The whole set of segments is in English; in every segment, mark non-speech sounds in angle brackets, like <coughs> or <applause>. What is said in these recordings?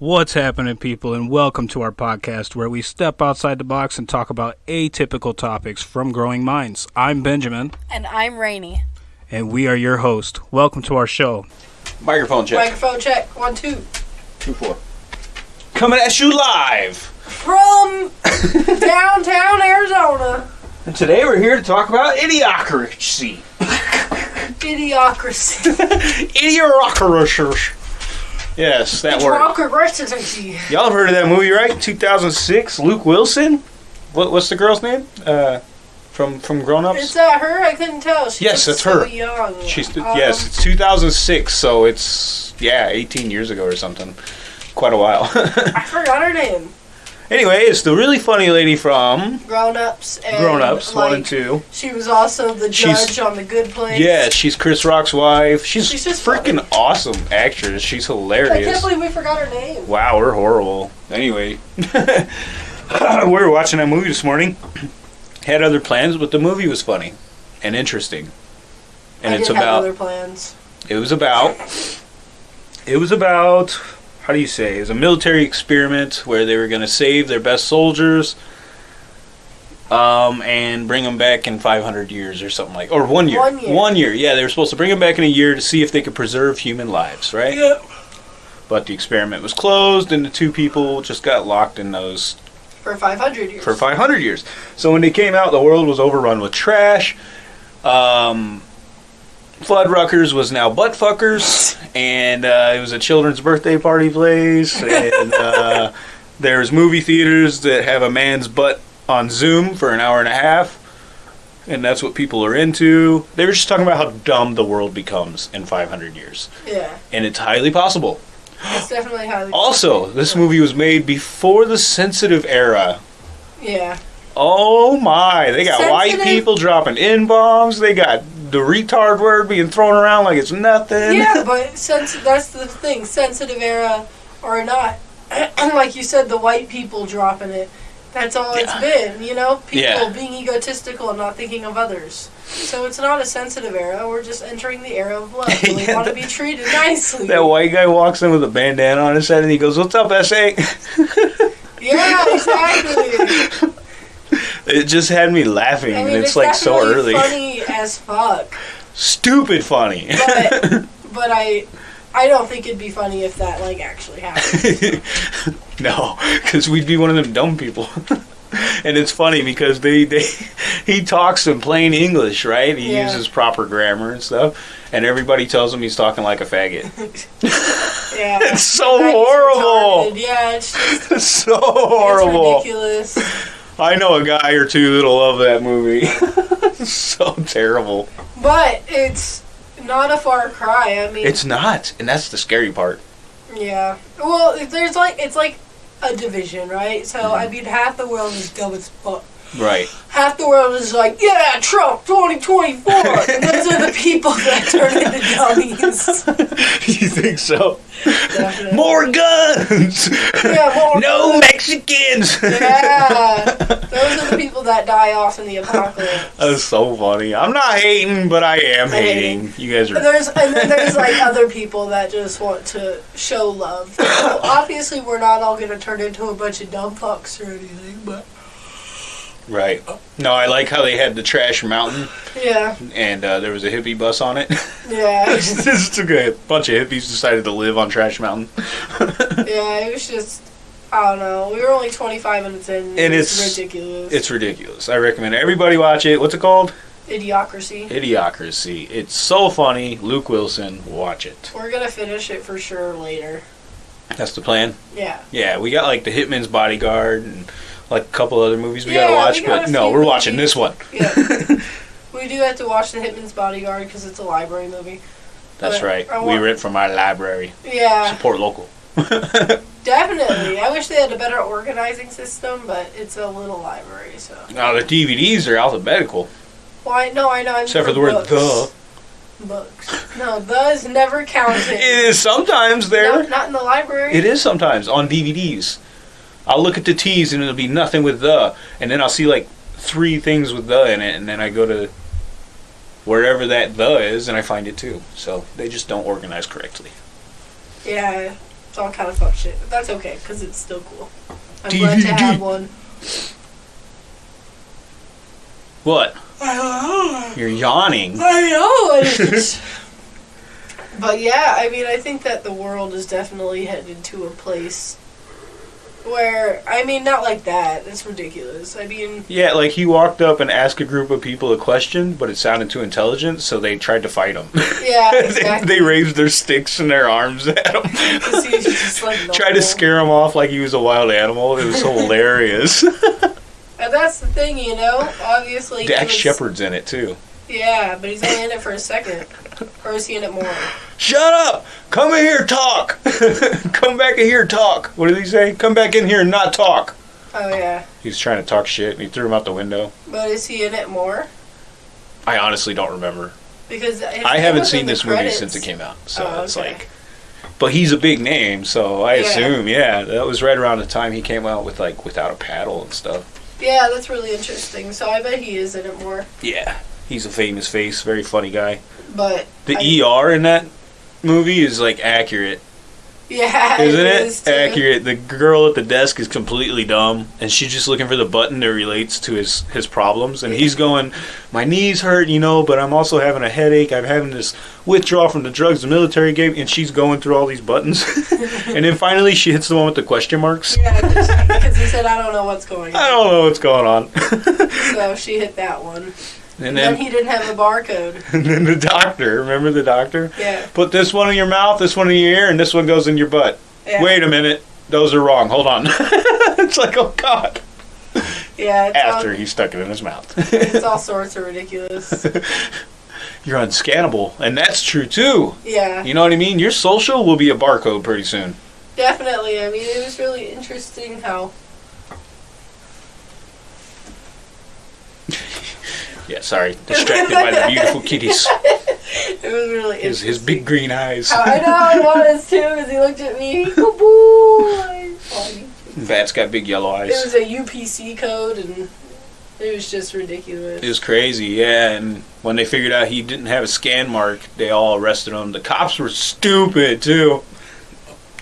What's happening, people, and welcome to our podcast where we step outside the box and talk about atypical topics from growing minds. I'm Benjamin, And I'm Rainy. and we are your host. Welcome to our show. Microphone check. Microphone check. One, two. Two four. Coming at you live. From <coughs> downtown Arizona. And today we're here to talk about idiocracy. <laughs> Idiocracy. <laughs> Idiocracy. Yes, that. Idiocracy. Y'all have heard of that movie, right? 2006. Luke Wilson. What, what's the girl's name? Uh, from from Grown Ups. Is that her? I couldn't tell. She Yes, that's so her. young. She's Um, yes, it's 2006, so it's yeah, 18 years ago or something. Quite a while. <laughs> I forgot her name. Anyway, it's the really funny lady from Grown Ups. And Grown Ups like, one and two. She was also the She's- judge on The Good Place. Yeah, she's Chris Rock's wife. She's, She's just freaking funny. awesome actress. She's hilarious. I can't believe we forgot her name. Wow, we're horrible. Anyway, <laughs> we were watching that movie this morning. <clears throat> Had other plans, but the movie was funny and interesting. And I it's about other plans. it was about it was about how do you say? It was a military experiment where they were going to save their best soldiers um, and bring them back in 500 years or something like or one year. One year. One year. Yeah, they were supposed to bring them back in a year to see if they could preserve human lives, right? Yep. But the experiment was closed, and the two people just got locked in those For 500 years. for 500 years. So when they came out, the world was overrun with trash. Um, Fuddruckers was now butt fuckers, and uh, it was a children's birthday party place. And uh, there's movie theaters that have a man's butt on Zoom for an hour and a half. And that's what people are into. They were just talking about how dumb the world becomes in 500 years. Yeah. And it's highly possible. It's definitely highly. Also, this movie was made before the sensitive era. Yeah. Oh my! They got white people dropping n bombs. They got the retard word being thrown around like it's nothing. Yeah, <laughs> but since that's the thing, sensitive era or not, <clears throat> like you said, the white people dropping it. That's all it's been, you know. People Yeah. being egotistical and not thinking of others. So it's not a sensitive era. We're just entering the era of love. <laughs> We Yeah, want to be treated nicely. That white guy walks in with a bandana on his head and he goes, "What's up, SA?" <laughs> yeah, exactly. It just had me laughing, I mean, and it's, it's, like so early. funny as fuck. Stupid funny. But <laughs> but I I don't think it'd be funny if that like actually happened. <laughs> no, because we'd be one of them dumb people. <laughs> and it's funny because they, they he talks in plain English, right? He Yeah. uses proper grammar and stuff, and everybody tells him he's talking like a faggot. Yeah. It's so horrible. retarded. Yeah, it's just It's so horrible. it's ridiculous. I know a guy or two that'll love that movie. <laughs> so terrible. But it's not a far cry. I mean, It's not, and that's the scary part. yeah. Well, there's like it's like a division, right? So Mm-hmm. I mean, half the world is dumb as fuck. Right. Half the world is like, yeah, Trump 2024. <laughs> and those are the people that turn into dummies. <laughs> you think so? Definitely. More guns. Yeah, more no guns. Mexicans. Yeah, those are the people that die off in the apocalypse. That's so funny. I'm not hating, but I am I'm hating. You guys And are. there's and then there's like other people that just want to show love. So obviously, we're not all gonna turn into a bunch of dumb fucks or anything, but Right. No, I like how they had the trash mountain, yeah, and uh, there was a hippie bus on it. yeah, <laughs> this took a bunch of hippies decided to live on Trash Mountain. <laughs> yeah. It was just I don't know. We were only 25 minutes in. And it's, it's- ridiculous. It's ridiculous. I recommend everybody watch it. What's it called? idiocracy. Idiocracy. It's so funny. Luke Wilson, watch it. We're gonna finish it for sure later. That's the plan. Yeah. Yeah, we got like the Hitman's Bodyguard and like a couple other movies we Yeah, gotta watch, we but no, we're watching movies. this one. <laughs> Yeah. <laughs> we do have to watch The Hitman's Bodyguard because it's a library movie. That's But right. We rent from our library. Yeah. Support local. <laughs> Definitely. I wish they had a better organizing system, but it's a little library, so. Now the DVDs are alphabetical, Well, I know, I know. I mean except for the word the. Books. No, the is never counted. It is sometimes there. Not, not in the library. It is sometimes on DVDs. I'll look at the T's and it'll be nothing with the, and then I'll see like three things with the in it, and then I go to wherever that the is and I find it too. So they just don't organize correctly. Yeah. It's all kind of fuck shit, but that's okay because it's still cool. I'm glad to have one. What? I don't know. You're yawning. I know. <laughs> but yeah, I mean, I think that the world is definitely headed to a place where, I mean, not like that. It's ridiculous. I mean, Yeah, like he walked up and asked a group of people a question, but it sounded too intelligent, so they tried to fight him. yeah, <laughs> they, exactly. they raised their sticks and their arms at him. <laughs> 'Cause he was just, like, <laughs> Tried to scare him off like he was a wild animal. It was hilarious. And that's the thing, you know. Obviously, he Dax was- Shepard's in it too. Yeah, but he's only in it for a second, or is he in it more? Shut up! Come in here, talk. <laughs> Come back in here, talk. What did he say? Come back in here and not talk. Oh yeah, He was trying to talk shit and he threw him out the window. but is he in it more? I honestly don't remember. Because I haven't seen this movie credits. since it came out, so Oh, it's okay. like. But he's a big name, so I Yeah. assume, yeah, that was right around the time he came out with like without a paddle and stuff. Yeah, that's really interesting. So I bet he is in it more. Yeah, he's a famous face, very funny guy. But The I- ER in that movie is like accurate, yeah, <laughs> isn't it? is too. accurate. The girl at the desk is completely dumb, and she's just looking for the button that relates to his his problems. And he's going, "My knees hurt, you know, but I'm also having a headache. I'm having this withdrawal from the drugs the military gave." And she's going through all these buttons, <laughs> and then finally she hits the one with the question marks. Yeah, because he said I don't know what's going on." I don't know what's going on. <laughs> So she hit that one. And And then, then he didn't have a barcode. <laughs> and then the doctor, remember the doctor? Yeah. Put this one in your mouth, this one in your ear, and this one goes in your butt. yeah. Wait a minute, those are wrong. Hold on. <laughs> it's like, oh god. Yeah. After all, he stuck it in his mouth. it's all <laughs> sorts of ridiculous. You're unscannable, and that's true too. Yeah. You know what I mean? Your social will be a barcode pretty soon. Definitely. I mean, it was really interesting how. Yeah, sorry, distracted by the beautiful kitties. <laughs> It was really His his big green eyes. Oh, I know it was too, because he looked at me. Good boy. Bat's got big yellow eyes. It was a UPC code, and it was just ridiculous. It was crazy, yeah. And when they figured out he didn't have a scan mark, they all arrested him. The cops were stupid too.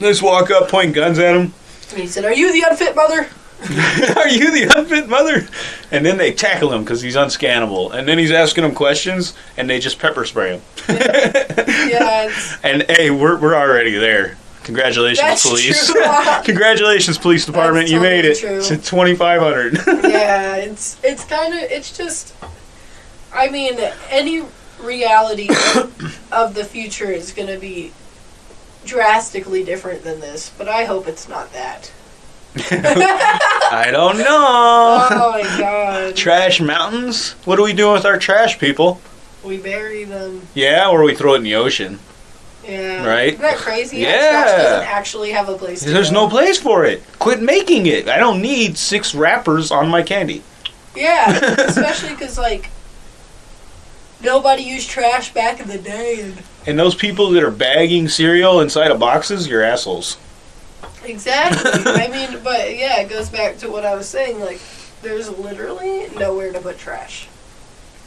They just walk up, point guns at him. And he said, "Are you the unfit mother?" <laughs> Are you the unfit mother? And then they tackle him because he's unscannable. And then he's asking them questions, and they just pepper spray him. <laughs> Yeah, And hey, we're we're already there. Congratulations, That's police! true. <laughs> Congratulations, police department! You made it totally to twenty five hundred. yeah, it's it's kind of it's just. I mean, any reality of the future is going to be drastically different than this, but I hope it's not that. <laughs> I don't know. Oh my god, Trash mountains? What are we doing with our trash, people? we bury them. Yeah, or we throw it in the ocean. Yeah, Right? Isn't that crazy? Yeah. Trash doesn't actually have a place. To There's go. no place for it. Quit making it. I don't need six wrappers on my candy. Yeah, <laughs> especially because like nobody used trash back in the day, and And those people that are bagging cereal inside of boxes, you're assholes. Exactly. I mean, but yeah, it goes back to what I was saying. Like, there's literally nowhere to put trash.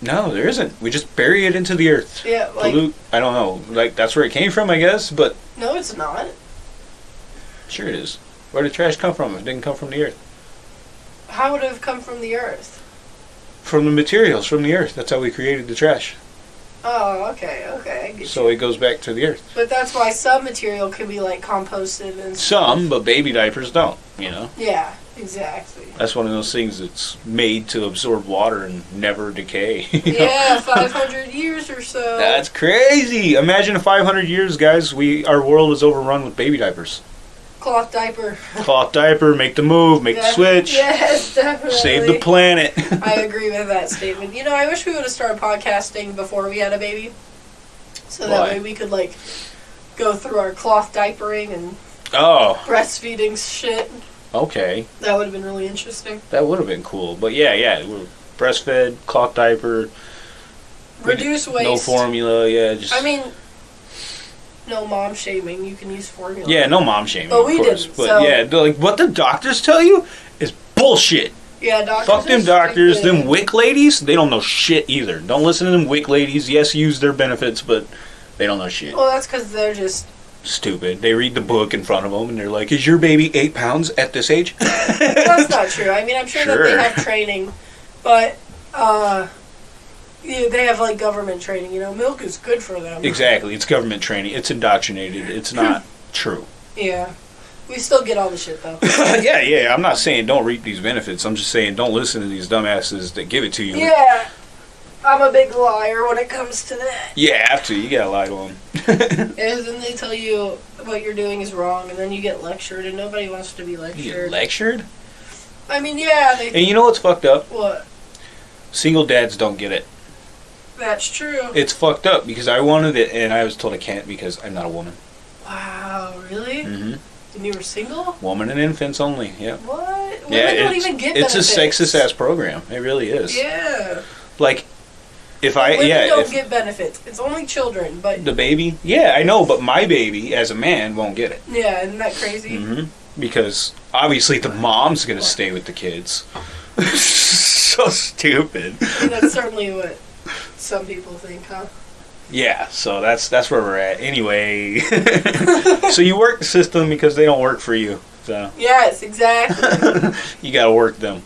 No, there isn't. We just bury it into the earth. Yeah, like Pollute. I don't know. Like that's where it came from, I guess. But no, it's not. sure it is. Where did trash come from? It didn't come from the earth. How would it have come from the earth? From the materials from the earth. That's how we created the trash. Oh, okay, okay, I get So you. it goes back to the earth. But that's why some material can be like composted and Some, but baby diapers don't. You know. Yeah, exactly. That's one of those things that's made to absorb water and never decay. <laughs> you know? Yeah, 500 years or so. That's crazy. Imagine 500 years, guys, we our world is overrun with baby diapers. Cloth diaper. Cloth diaper, make the move, make the switch, Yes, definitely. save the planet. <laughs> I agree with that statement. You know, I wish we would have started podcasting before we had a baby. So that way we could, like, go through our cloth diapering and oh, breastfeeding shit. okay. That would have been really interesting. That would have been cool. But yeah, yeah, we're breastfed, cloth diaper, Reduce waste. no formula. Yeah, just I mean, no mom shaming. You can use formula. yeah, no mom shaming. But we course. didn't, But so- yeah, like what the doctors tell you is bullshit. Yeah, doctors. Fuck them doctors, stupid. them WIC ladies. They don't know shit either. Don't listen to them WIC ladies. Yes, use their benefits, but they don't know shit. Well, that's because they're just stupid. They read the book in front of them and they're like, "Is your baby eight pounds at this age?" <laughs> That's not true. I mean, I'm sure, that they have training, but uh, yeah, they have like government training. You know, milk is good for them. exactly. It's government training. It's indoctrinated. It's not <laughs> true. Yeah, we still get all the shit though. <laughs> yeah, yeah. I'm not saying don't reap these benefits. I'm just saying don't listen to these dumbasses that give it to you. yeah, I'm a big liar when it comes to that. Yeah, have to. You gotta lie to them. <laughs> And then they tell you what you're doing is wrong, and then you get lectured, and nobody wants to be You get lectured. lectured. I mean, yeah, they. And you know what's fucked up? what? Single dads don't get it. That's true. It's fucked up because I wanted it and I was told I can't because I'm not a woman. Wow, really? Mm-hmm. And you were single? Woman and infants only. Yeah. What? Women Yeah, don't even get it's a benefits. sexist ass program. It really is. Yeah. Like, if I Women yeah, don't if get benefits. It's only children, but the baby, yeah, I know, but my baby as a man won't get it. yeah, isn't that crazy? hmm Because obviously the mom's gonna stay with the kids. <laughs> so stupid. Mean, that's certainly what some people think, huh? Yeah, so that's that's where we're at. Anyway, <laughs> so you work the system because they don't work for you. So Yes, exactly. <laughs> you gotta work them.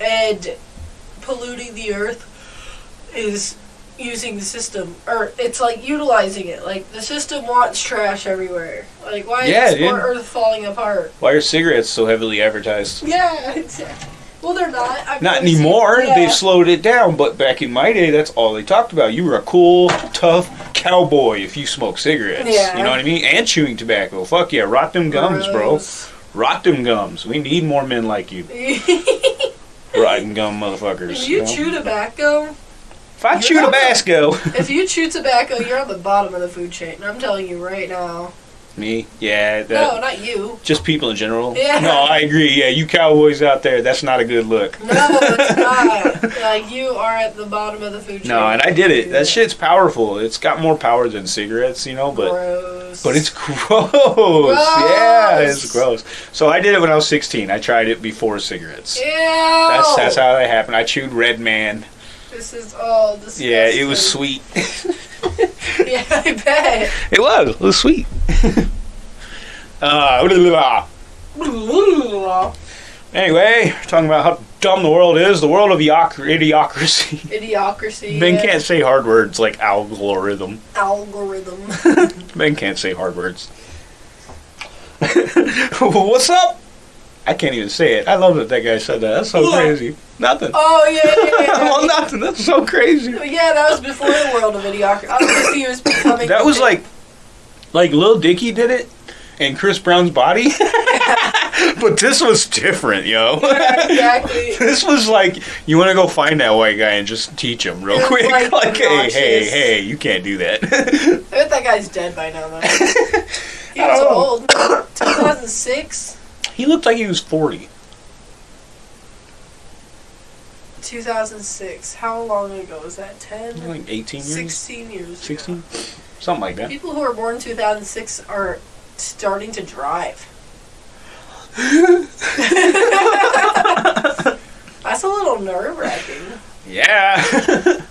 and polluting the earth is using the system, or it's like utilizing it. Like the system wants trash everywhere. Like why Yeah, is more. Earth falling apart? Why are cigarettes so heavily advertised? Yeah, <laughs> exactly. Well, they're not. I've Not never seen- anymore. yeah. They've slowed it down. But back in my day, that's all they talked about. You were a cool, tough cowboy if you smoked cigarettes. Yeah. You know what I mean? And chewing tobacco. Fuck yeah, rot them gums, bro. Rot them gums. We need more men like you, <laughs> rotten gum motherfuckers. if you know? chew tobacco, if I you're chew Tabasco, <laughs> if you <laughs> chew tobacco, you're on the bottom of the food chain. I'm telling you right now. Me, yeah, that, no, not you. just people in general. Yeah. No, I agree. Yeah, you cowboys out there, that's not a good look. No, it's not. Like you are at the bottom of the food chain. No, and I did it. That shit's powerful. It's got more power than cigarettes, you know, but. gross. But it's gross. <laughs> gross. Yeah, it's gross. So I did it when I was 16. I tried it before cigarettes. Yeah. That's that's how that happened. I chewed Red Man. This is all disgusting. Yeah, it was sweet. <laughs> <laughs> Yeah, I bet. It was. It was sweet. Uh, <laughs> anyway, talking about how dumb the world is. The world of idiocr- idiocracy. Idiocracy. <laughs> Ben yeah. can't say hard words like algorithm. Algorithm. <laughs> Ben can't say hard words. What's up? I can't even say it. I love that that guy said that. That's so What? crazy. Nothing. Oh yeah, yeah, yeah. well, nothing. That's so crazy. Yeah, that was before the world of idiocracy. Obviously, he was becoming. That was like, like Lil Dicky did it, and Chris Brown's body. <laughs> but this was different, yo. <laughs> exactly. <laughs> this was like you want to go find that white guy and just teach him real quick. like, Like, hey, hey, hey, you can't do that. I bet that guy's dead by now, though. He was old. <coughs> 2006, he looked like he was forty. 2006. How long ago was that? 10? Like eighteen years, 16 years. ago. sixteen, something like that. People who were born in 2006 are starting to drive. <laughs> That's a little nerve wracking. Yeah. <laughs>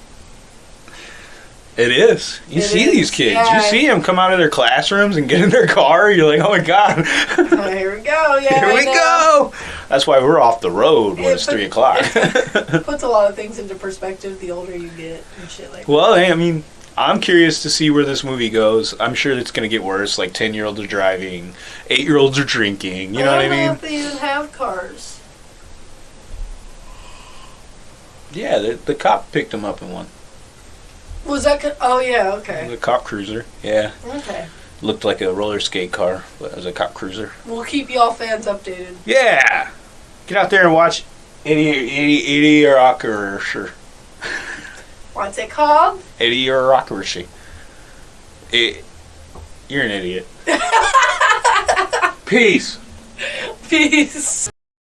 it is. You It see is, these kids. yeah. You see them come out of their classrooms and get in their car. You're like, oh my god. Oh, here we go. Yeah, <laughs> Here we know. go. That's why we're off the road when it's three o'clock. It <laughs> <laughs> Puts a lot of things into perspective the older you get and shit like well, hey, I mean, I'm curious to see where this movie goes. I'm sure it's going to get worse. Like ten year olds are driving, eight year olds are drinking. You know what I mean? if they even have cars. Yeah, the, the cop picked him up in one. Was that? Co- oh yeah. Okay. The cop cruiser. Yeah, Okay. looked like a roller skate car, but it was a cop cruiser. We'll keep y'all fans updated. Yeah, get out there and watch Eddie Idiocracy. What's it called? Idiocracy. It, eh, you're an idiot. <laughs> Peace. Peace.